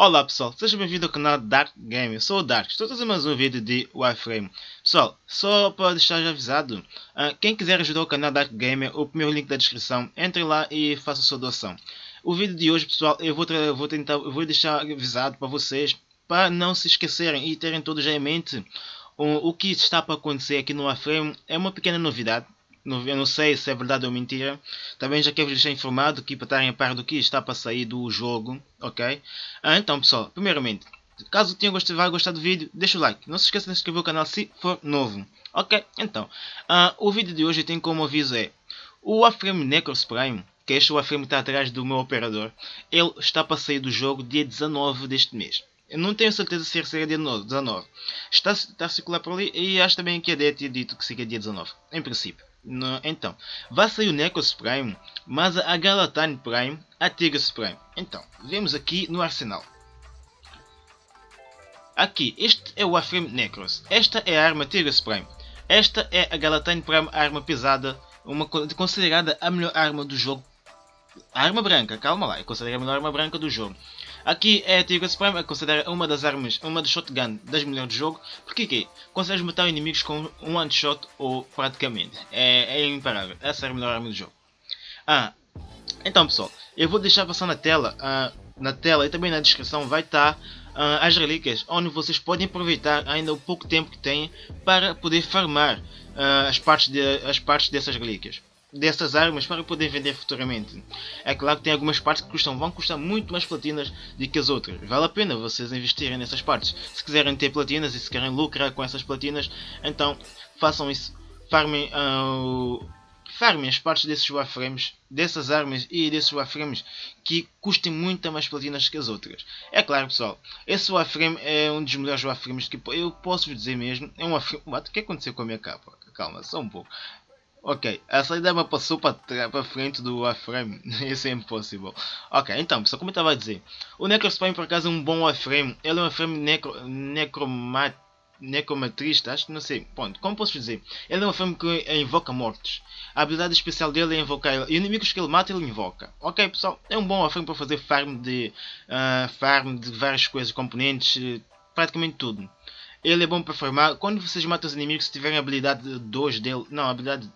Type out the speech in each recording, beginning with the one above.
Olá pessoal, seja bem-vindo ao canal Dark Game, eu sou o Dark, estou a trazer mais um vídeo de Warframe. Pessoal, só para deixar avisado, uh, quem quiser ajudar o canal Dark Game, o primeiro link da descrição, entre lá e faça a sua doação. O vídeo de hoje pessoal, eu vou, vou tentar, eu vou deixar avisado para vocês, para não se esquecerem e terem todos já em mente o, o que está para acontecer aqui no Warframe, é uma pequena novidade. Eu não sei se é verdade ou mentira. Também já quero deixar informado que para estarem a par do que está para sair do jogo, ok? Ah, então pessoal, primeiramente, caso tenham gostado, gostar do vídeo, deixa o like. Não se esqueça de se inscrever no canal se for novo. Ok? Então, uh, o vídeo de hoje tem como aviso é o Warframe Necros Prime, que este Warframe está atrás do meu operador, ele está para sair do jogo dia 19 deste mês. Eu não tenho certeza se seria dia 19. Está, está a circular por ali e acho também que a DET tinha dito que seria dia 19. Em princípio. Então, vai sair o Necros Prime, mas a Galatine Prime, a Tigres Prime. Então, vemos aqui no arsenal. Aqui, este é o Warframe Necros. Esta é a arma Tigres Prime. Esta é a Galatine Prime arma pesada, uma considerada a melhor arma do jogo. A arma branca, calma lá, é considerada a melhor arma branca do jogo. Aqui é a Tigre é considerada uma das armas, uma das shotgun das melhores do jogo. Porque que consegues matar inimigos com um one shot ou praticamente. É, é imparável. Essa é a melhor arma do jogo. Ah, então pessoal, eu vou deixar passar na tela, ah, na tela e também na descrição vai estar ah, as relíquias, onde vocês podem aproveitar ainda o pouco tempo que têm para poder farmar ah, as, partes de, as partes dessas relíquias dessas armas para poder vender futuramente. É claro que tem algumas partes que custam, vão custar muito mais platinas do que as outras. Vale a pena vocês investirem nessas partes. Se quiserem ter platinas e se querem lucrar com essas platinas, então façam isso. Farmem, uh, farmem as partes desses warframes, dessas armas e desses warframes que custem muito mais platinas que as outras. É claro pessoal, esse warframe é um dos melhores warframes que eu posso dizer mesmo. É um warframe... O que aconteceu com a minha capa? Calma, só um pouco. Ok, essa ideia me passou para, para frente do Warframe, isso é impossível. Ok, então, pessoal, como eu estava a dizer, o Necrospine por acaso é um bom Warframe, ele é um Warframe necro, necromat, necromatrista, acho que não sei, ponto, como posso dizer, ele é um Warframe que invoca mortos. A habilidade especial dele é invocar, inimigos que ele mata ele invoca. Ok, pessoal, é um bom Warframe para fazer farm de, uh, farm de várias coisas, componentes, praticamente tudo. Ele é bom para farmar. Quando vocês matam os inimigos, se tiverem a habilidade 2 dele, não, a habilidade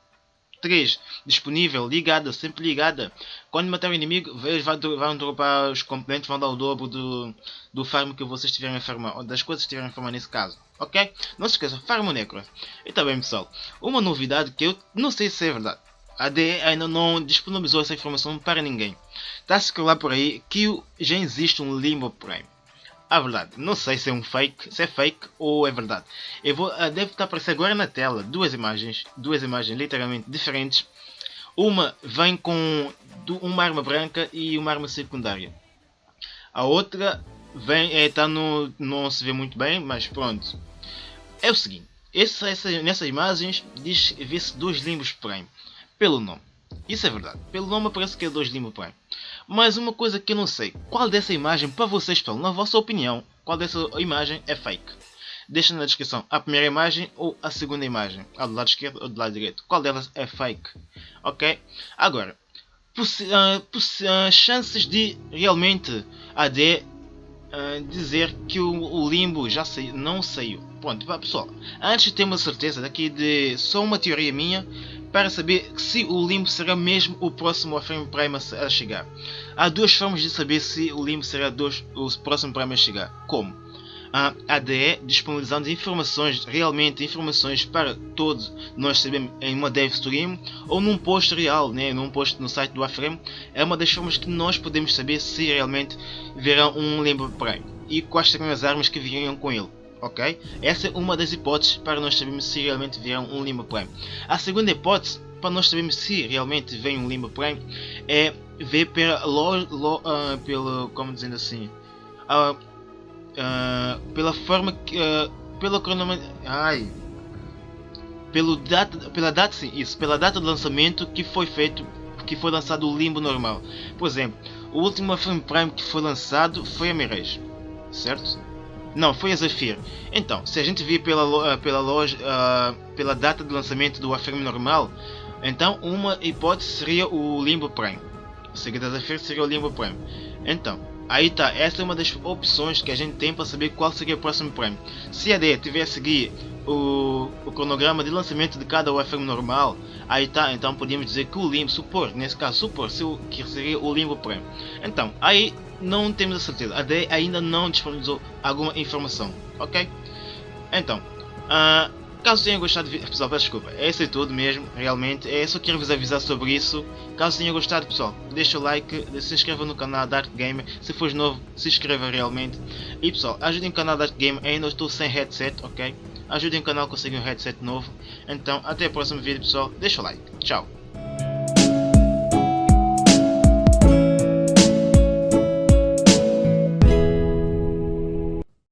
3 disponível, ligada, sempre ligada. Quando matar o inimigo, eles vão dropar os componentes, vão dar o dobro do, do farm que vocês tiverem a farmar, ou das coisas que tiverem a farmar nesse caso. Ok? Não se esqueça, farm o Necro. E também pessoal, uma novidade que eu não sei se é verdade. A DE ainda não disponibilizou essa informação para ninguém. Está a circular por aí que já existe um Limbo Prime a verdade. Não sei se é um fake, se é fake ou é verdade. Eu vou, uh, deve estar aparecendo agora na tela duas imagens, duas imagens literalmente diferentes. Uma vem com uma arma branca e uma arma secundária. A outra vem, é, tá no, não se vê muito bem, mas pronto. É o seguinte, essa, essa, nessas imagens diz vê-se dois limbos Prime, pelo nome. Isso é verdade, pelo nome parece que é dois limbos Prime. Mas uma coisa que eu não sei, qual dessa imagem, para vocês pessoal, na vossa opinião, qual dessa imagem é fake? Deixa na descrição a primeira imagem ou a segunda imagem, a do lado esquerdo ou do lado direito. Qual delas é fake? Ok? Agora, uh, chances de realmente a D uh, dizer que o, o, limbo já saiu, não saiu. Pronto, pessoal, antes de ter uma certeza daqui de só uma teoria minha, para saber se o limbo será mesmo o próximo Warframe Prime a chegar. Há duas formas de saber se o limbo será dois, o próximo Prime a chegar. Como? A ADE disponibilizando informações, realmente informações para todos nós sabemos em uma dev stream ou num post real, né, num post no site do Warframe, é uma das formas que nós podemos saber se realmente verão um Limbo Prime e quais serão as armas que viriam com ele ok? Essa é uma das hipóteses para nós sabermos se realmente vier um Lima Prime. A segunda hipótese para nós sabermos se realmente vem um Lima Prime é ver pela, lo, lo, uh, pela como dizendo assim, uh, uh, pela forma que, pela cronometria, ai, pelo data, pela data, sim, isso, pela data de lançamento que foi feito, que foi lançado o Limbo normal. Por exemplo, o último Frame Prime que foi lançado foi a Mirage, certo? Não, foi a Zephyr. Então, se a gente vir pela, pela, loja, uh, pela data de lançamento do Warframe normal, então uma hipótese seria o Limbo Prime. O seguinte da Zephyr seria o Limbo Prime. Então, Aí tá, essa é uma das opções que a gente tem para saber qual seria o próximo prémio. Se a ideia tiver a seguir o, o cronograma de lançamento de cada Warframe normal, aí tá, então podemos dizer que o limbo, supor, nesse caso, supor se o, que seria o limbo prémio. Então, aí não temos a certeza, a ideia ainda não disponibilizou alguma informação, ok? Então, uh, Caso tenham gostado do vídeo, pessoal, peço desculpa, é isso é tudo mesmo, realmente, é só quero vos avisar sobre isso. Caso tenham gostado, pessoal, deixa o like, se inscreva no canal Dark Gamer, se fores novo, se inscreva realmente. E pessoal, ajudem o canal Dark Gamer, ainda estou sem headset, ok? Ajudem o canal a conseguir um headset novo. Então, até o próximo vídeo, pessoal, deixa o like, tchau.